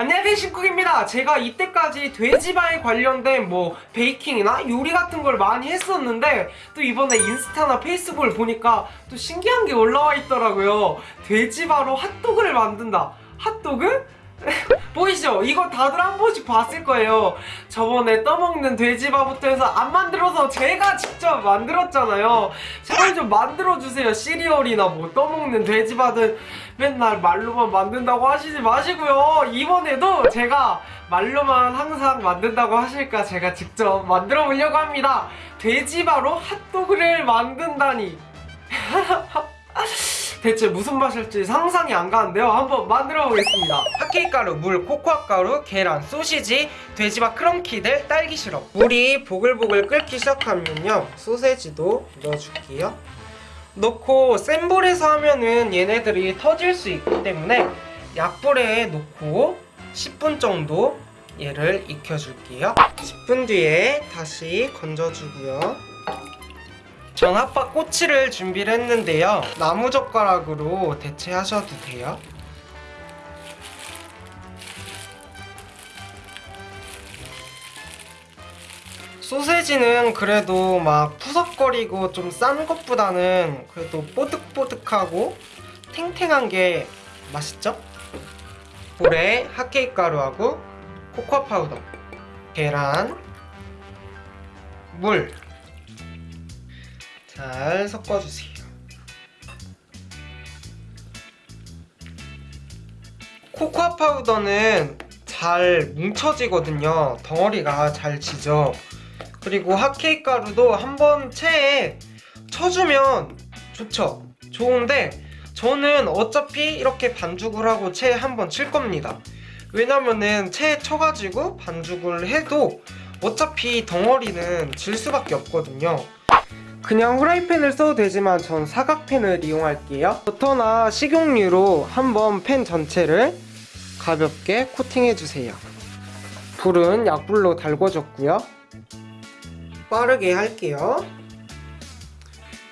안녕하세요 신쿡입니다. 제가 이때까지 돼지바에 관련된 뭐 베이킹이나 요리 같은 걸 많이 했었는데 또 이번에 인스타나 페이스북을 보니까 또 신기한 게 올라와 있더라고요. 돼지바로 핫도그를 만든다. 핫도그? 보이시죠? 이거 다들 한 번씩 봤을 거예요. 저번에 떠먹는 돼지바부터 해서 안 만들어서 제가 직접 만들었잖아요. 제발 좀 만들어주세요. 시리얼이나 뭐 떠먹는 돼지바든 맨날 말로만 만든다고 하시지 마시고요. 이번에도 제가 말로만 항상 만든다고 하실까 제가 직접 만들어 보려고 합니다. 돼지바로 핫도그를 만든다니 대체 무슨 맛일지 상상이 안 가는데요. 한번 만들어 보겠습니다. 핫케이크 가루, 물, 코코아 가루, 계란, 소시지, 돼지밥 크럼키들, 딸기 시럽. 물이 보글보글 끓기 시작하면요. 소세지도 넣어줄게요. 넣고 센 불에서 하면은 얘네들이 터질 수 있기 때문에 약불에 놓고 10분 정도 얘를 익혀줄게요. 10분 뒤에 다시 건져주고요 전 핫바 꼬치를 준비를 했는데요. 나무젓가락으로 대체하셔도 돼요. 소세지는 그래도 막 푸석거리고 좀 싼 것보다는 그래도 뽀득뽀득하고 탱탱한 게 맛있죠? 볼에 핫케이크 가루하고 코코아 파우더 계란 물 잘 섞어주세요. 코코아 파우더는 잘 뭉쳐지거든요. 덩어리가 잘 지죠. 그리고 핫케이크 가루도 한번 체에 쳐주면 좋죠. 좋은데 저는 어차피 이렇게 반죽을 하고 체에 한번 칠 겁니다. 왜냐면은 체에 쳐가지고 반죽을 해도 어차피 덩어리는 질 수밖에 없거든요. 그냥 후라이팬을 써도 되지만 전 사각팬을 이용할게요. 버터나 식용유로 한번 팬 전체를 가볍게 코팅해주세요. 불은 약불로 달궈줬고요. 빠르게 할게요.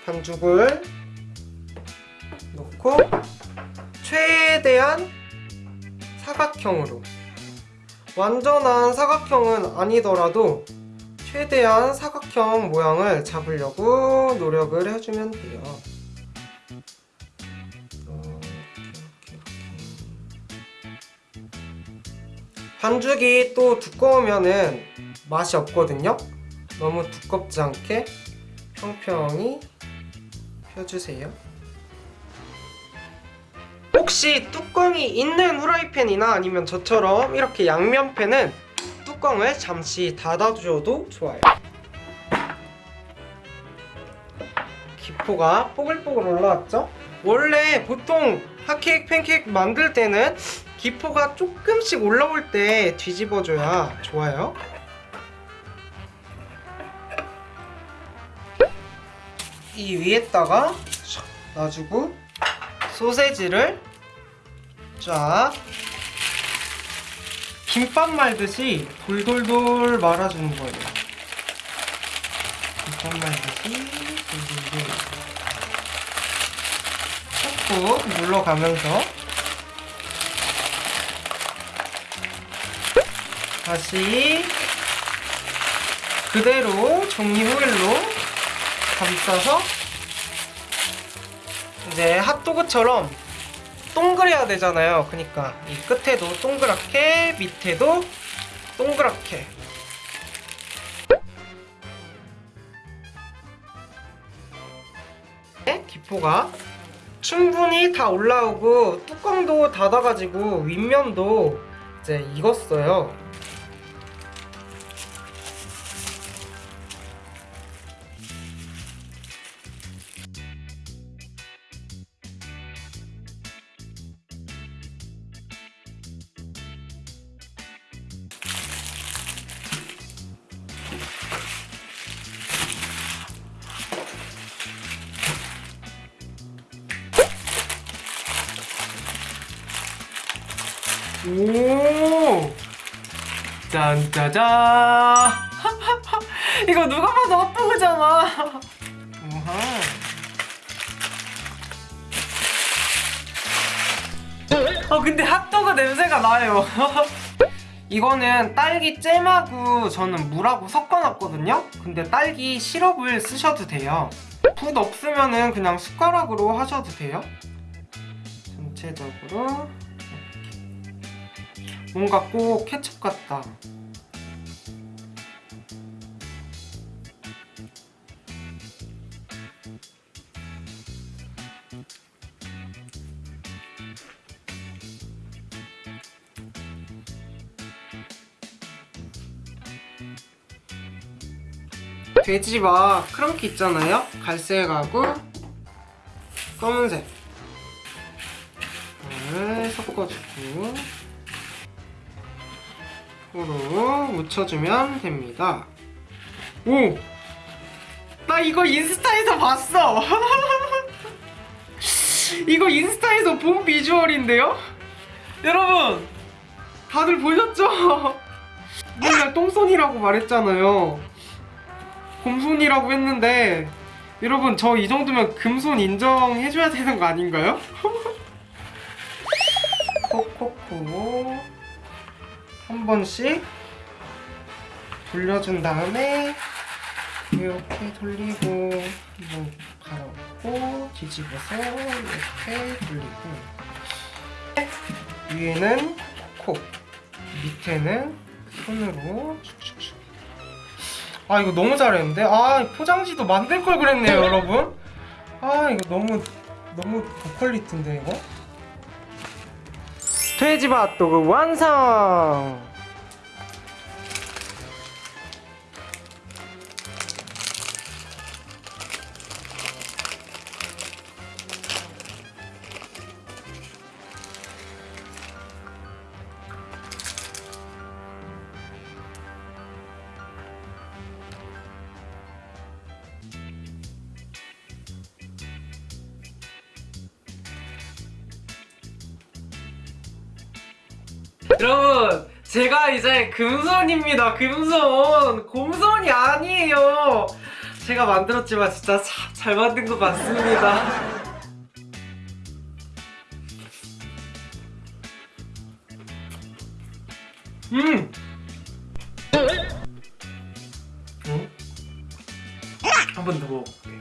반죽을 넣고 최대한 사각형으로. 완전한 사각형은 아니더라도 최대한 사각형 모양을 잡으려고 노력을 해주면 돼요. 반죽이 또 두꺼우면은 맛이 없거든요. 너무 두껍지 않게 평평히 펴주세요. 혹시 뚜껑이 있는 후라이팬이나 아니면 저처럼 이렇게 양면팬은 뚜껑을 잠시 닫아주셔도 좋아요 기포가 뽀글뽀글 올라왔죠? 원래 보통 핫케이크 팬케이크 만들 때는 기포가 조금씩 올라올 때 뒤집어줘야 좋아요 이 위에다가 놔주고 소세지를 쫙 김밥 말듯이 돌돌돌 말아주는 거예요. 김밥 말듯이 돌돌돌 꾹꾹 눌러가면서 다시 그대로 종이 호일로 감싸서 이제 핫도그처럼 동그래야 되잖아요. 그러니까 이 끝에도 동그랗게 밑에도 동그랗게. 네, 기포가 충분히 다 올라오고 뚜껑도 닫아가지고 윗면도 이제 익었어요 오! 짠짜잔 이거 누가 봐도 핫도그잖아. 우하. 아 근데 핫도그 냄새가 나요. 이거는 딸기 잼하고 저는 물하고 섞어놨거든요? 근데 딸기 시럽을 쓰셔도 돼요. 붓 없으면 은 그냥 숟가락으로 하셔도 돼요. 전체적으로. 뭔가 꼭 케첩 같다. 돼지밥 크런키 있잖아요? 갈색하고 검은색. 을 섞어주고 으로 묻혀주면 됩니다 오! 나 이거 인스타에서 봤어! 이거 인스타에서 본 비주얼인데요? 여러분! 다들 보셨죠? 맨날 똥손이라고 말했잖아요 곰손이라고 했는데 여러분 저 이 정도면 금손 인정해줘야 되는 거 아닌가요? 콕콕콕 한 번씩 돌려준 다음에 이렇게 돌리고 한번 갈아엎고 뒤집어서 이렇게 돌리고. 위에는 콕 밑에는 손으로 슉슉슉 아 이거 너무 잘했는데? 아 포장지도 만들 걸 그랬네요 여러분. 아 이거 너무 너무 고퀄리티인데 이거 돼지밥 핫도그 완성 여러분 제가 이제 금손입니다. 금손. 곰손이 아니에요. 제가 만들었지만 진짜 참 잘 만든 것 같습니다. 음! 음? 한번 더 먹어볼게요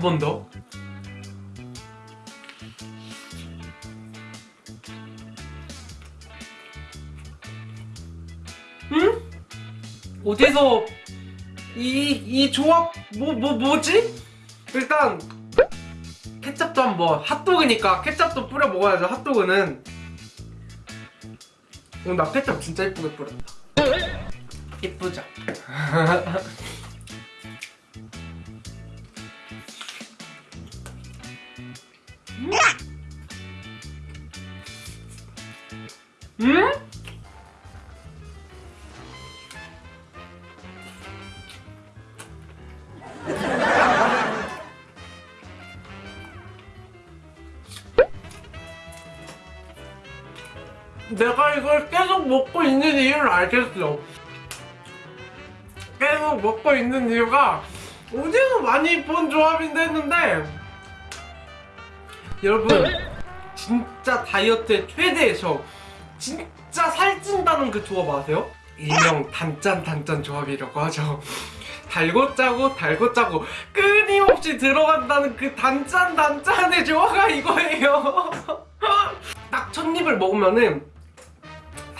한 번 더. 응? 어디서 이, 이 조합 뭐, 뭐, 뭐지? 일단 케찹도 한번 핫도그니까 케찹도 뿌려 먹어야죠 핫도그는 어, 나 케찹 진짜 예쁘게 뿌렸다 예쁘죠? 내가 이걸 계속 먹고 있는 이유를 알겠어. 계속 먹고 있는 이유가 어디서 많이 본 조합인데 했는데 여러분 진짜 다이어트의 최대의 적 진짜 살찐다는 그 조합 아세요? 일명 단짠 단짠 조합이라고 하죠 달고 짜고 달고 짜고 끊임없이 들어간다는 그 단짠 단짠의 조화가 이거예요 딱 첫 입을 먹으면은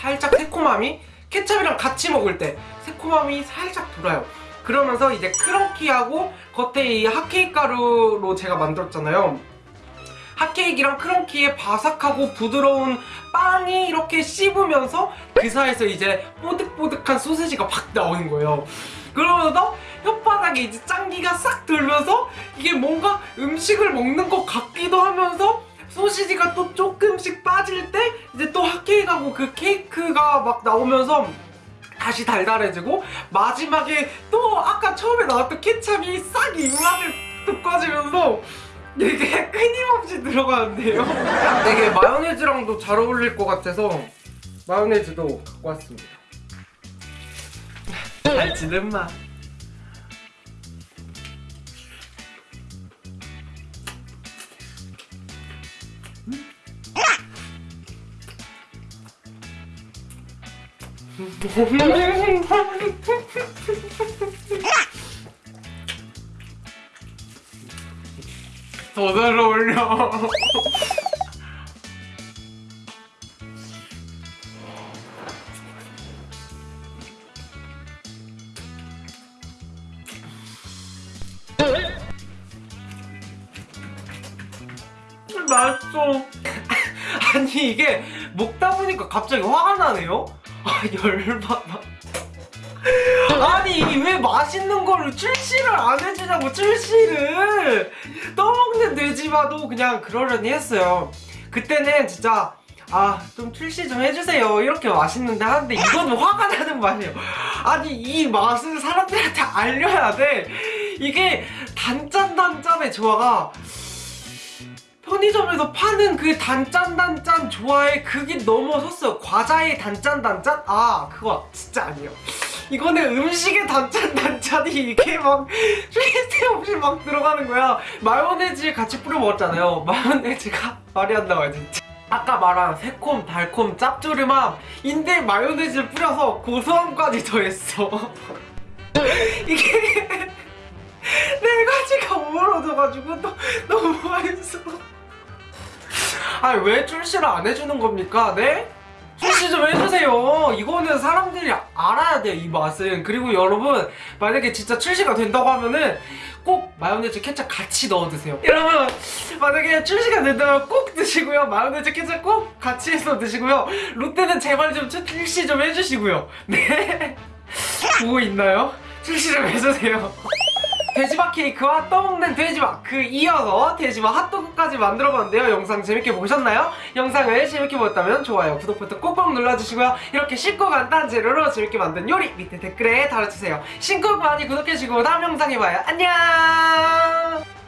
살짝 새콤함이 케첩이랑 같이 먹을 때 새콤함이 살짝 돌아요. 그러면서 이제 크런키하고 겉에 이 핫케이크 가루로 제가 만들었잖아요. 핫케이크랑 크런키의 바삭하고 부드러운 빵이 이렇게 씹으면서 그 사이에서 이제 뽀득뽀득한 소세지가 팍 나오는 거예요. 그러면서 혓바닥에 이제 짱기가 싹 들면서 이게 뭔가 음식을 먹는 것 같기도 하면서 소시지가 또 조금씩 빠질 때 이제 또 핫케이크하고 그 케이크가 막 나오면서 다시 달달해지고 마지막에 또 아까 처음에 나왔던 케찹이 싹 입맛을 돋궈지면서 되게 끊임없이 들어가는데요. 되게 마요네즈랑도 잘 어울릴 것 같아서 마요네즈도 갖고 왔습니다. 잘 지낸 마 더 잘 어울려 맛있어. 아니 이게 먹다 보니까 갑자기 화가 나네요? 아 열받아. 아니 이게 왜 맛있는 거를 출시를 안 해주냐고 출시를. 떠먹는 돼지마도 그냥 그러려니 했어요. 그때는 진짜 아 좀 출시 좀 해주세요. 이렇게 맛있는데 하는데 이거는 화가 나는 맛이에요? 아니 이 맛을 사람들한테 알려야 돼. 이게 단짠 단짠의 조화가 편의점에서 파는 그 단짠 단짠 조화의 극이 넘어섰어요. 과자의 단짠 단짠? 아 그거 진짜 아니에요. 이거는 음식의 단짠 단짠이 이게 막 쓸데없이 막 들어가는 거야. 마요네즈 같이 뿌려 먹었잖아요. 마요네즈가 말이 안 나와요 진짜. 아까 말한 새콤 달콤 짭조름함 인데 마요네즈를 뿌려서 고소함까지 더했어. 이게 네 가지가 어우러져가지고 너, 너무 맛있어 아니 왜 출시를 안 해주는 겁니까? 네? 출시 좀 해주세요. 이거는 사람들이 알아야 돼요 이 맛은. 그리고 여러분 만약에 진짜 출시가 된다고 하면은 꼭 마요네즈 케첩 같이 넣어 드세요. 여러분 만약에 출시가 된다면 꼭 드시고요. 마요네즈 케첩 꼭 같이 해서 드시고요. 롯데는 제발 좀 출시 좀 해주시고요. 네. 보고 있나요? 출시 좀 해주세요 돼지밥 케이크와 떠먹는 돼지밥. 그 이어서 돼지밥 핫도그까지 만들어봤는데요. 영상 재밌게 보셨나요? 영상을 재밌게 보셨다면 좋아요 구독 버튼 꼭꼭 눌러주시고요. 이렇게 쉽고 간단한 재료로 재밌게 만든 요리 밑에 댓글에 달아주세요. 신곡 많이 구독해주시고 다음 영상에 봐요. 안녕